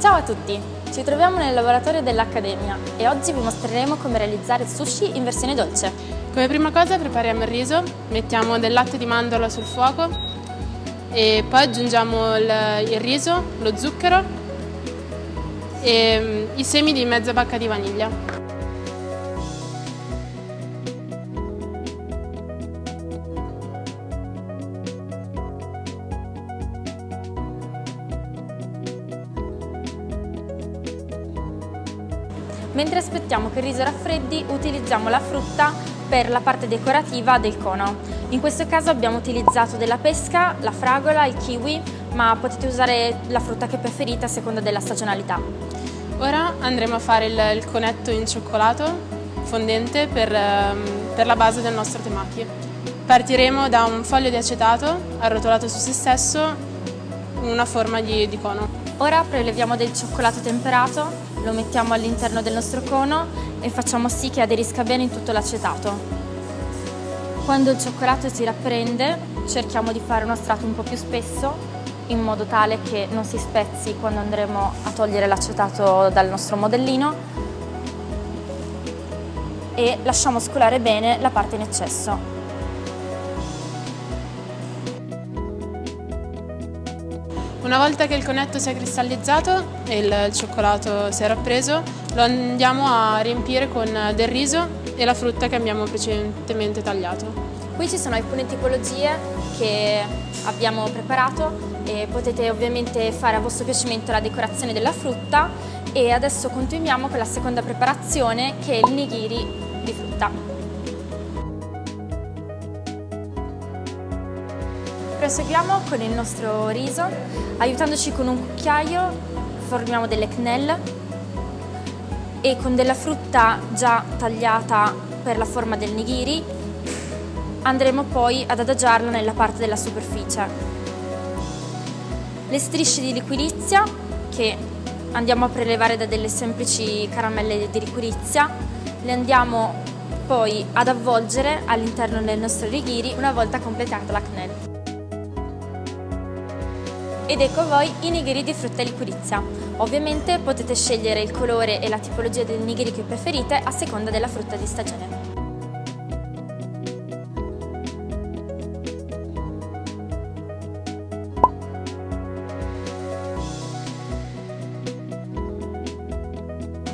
Ciao a tutti! Ci troviamo nel laboratorio dell'Accademia e oggi vi mostreremo come realizzare sushi in versione dolce. Come prima cosa prepariamo il riso, mettiamo del latte di mandorla sul fuoco e poi aggiungiamo il, il riso, lo zucchero e mm, i semi di mezza bacca di vaniglia. Mentre aspettiamo che il riso raffreddi utilizziamo la frutta per la parte decorativa del cono. In questo caso abbiamo utilizzato della pesca, la fragola, il kiwi, ma potete usare la frutta che preferite a seconda della stagionalità. Ora andremo a fare il, il conetto in cioccolato fondente per, ehm, per la base del nostro temaki. Partiremo da un foglio di acetato arrotolato su se stesso in una forma di, di cono. Ora preleviamo del cioccolato temperato, lo mettiamo all'interno del nostro cono e facciamo sì che aderisca bene in tutto l'acetato. Quando il cioccolato si rapprende cerchiamo di fare uno strato un po' più spesso in modo tale che non si spezzi quando andremo a togliere l'acetato dal nostro modellino e lasciamo scolare bene la parte in eccesso. Una volta che il conetto si è cristallizzato e il cioccolato si è rappreso, lo andiamo a riempire con del riso e la frutta che abbiamo precedentemente tagliato. Qui ci sono alcune tipologie che abbiamo preparato e potete ovviamente fare a vostro piacimento la decorazione della frutta e adesso continuiamo con la seconda preparazione che è il nigiri di frutta. Proseguiamo con il nostro riso, aiutandoci con un cucchiaio formiamo delle quenelle e con della frutta già tagliata per la forma del nigiri andremo poi ad adagiarla nella parte della superficie. Le strisce di liquirizia che andiamo a prelevare da delle semplici caramelle di liquirizia le andiamo poi ad avvolgere all'interno del nostro nigiri una volta completata la quenelle. Ed ecco a voi i nigiri di frutta liquirizia. Ovviamente potete scegliere il colore e la tipologia del nigiri che preferite a seconda della frutta di stagione.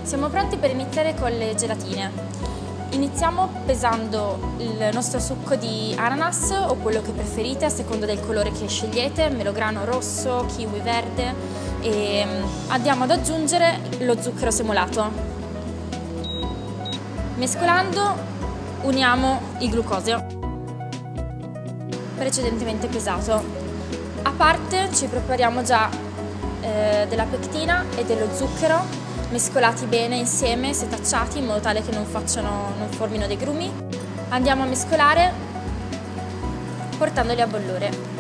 Siamo pronti per iniziare con le gelatine. Iniziamo pesando il nostro succo di ananas o quello che preferite a seconda del colore che scegliete, melograno rosso, kiwi verde e mm, andiamo ad aggiungere lo zucchero semolato. Mescolando uniamo il glucosio precedentemente pesato. A parte ci prepariamo già eh, della pectina e dello zucchero mescolati bene insieme, setacciati in modo tale che non, facciano, non formino dei grumi. Andiamo a mescolare portandoli a bollore.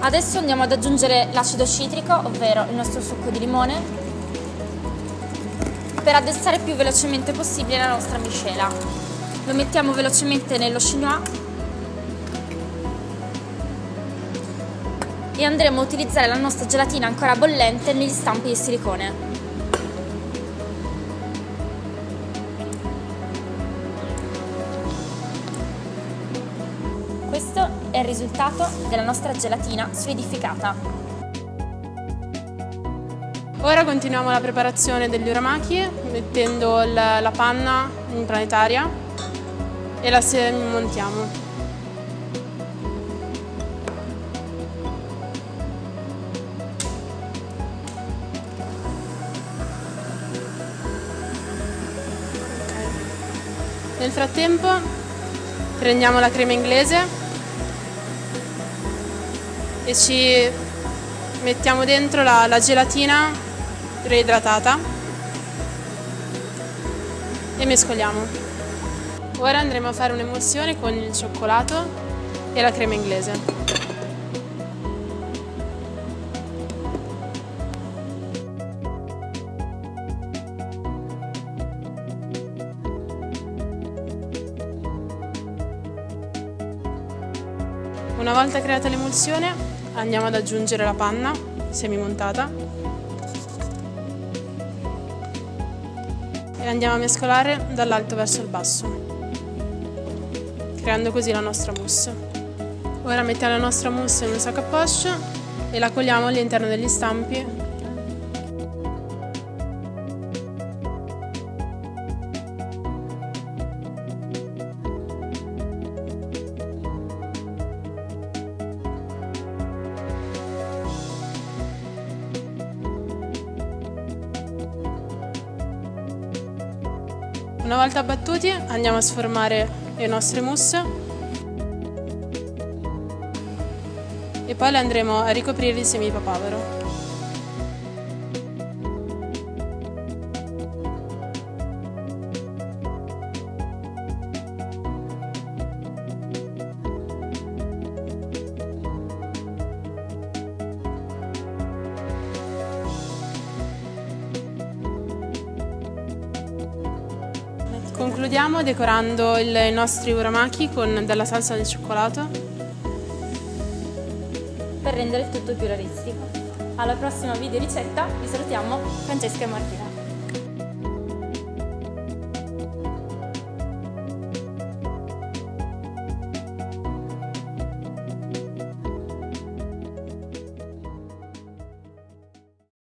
Adesso andiamo ad aggiungere l'acido citrico, ovvero il nostro succo di limone, per addensare più velocemente possibile la nostra miscela. Lo mettiamo velocemente nello chinois e andremo a utilizzare la nostra gelatina ancora bollente negli stampi di silicone. Questo è il risultato della nostra gelatina solidificata. Ora continuiamo la preparazione degli uramaki mettendo la, panna in planetaria e la montiamo. Nel frattempo prendiamo la crema inglese e ci mettiamo dentro la, la gelatina reidratata e mescoliamo. Ora andremo a fare un'emulsione con il cioccolato e la crema inglese. Una volta creata l'emulsione andiamo ad aggiungere la panna semimontata e andiamo a mescolare dall'alto verso il basso creando così la nostra mousse. Ora mettiamo la nostra mousse in un sacco a poche e la cogliamo all'interno degli stampi Una volta battuti andiamo a sformare le nostre mousse e poi le andremo a ricoprire di semi papavero. Concludiamo decorando i nostri uramaki con della salsa di cioccolato per rendere tutto più realistico. Alla prossima video ricetta, vi salutiamo Francesca e Martina.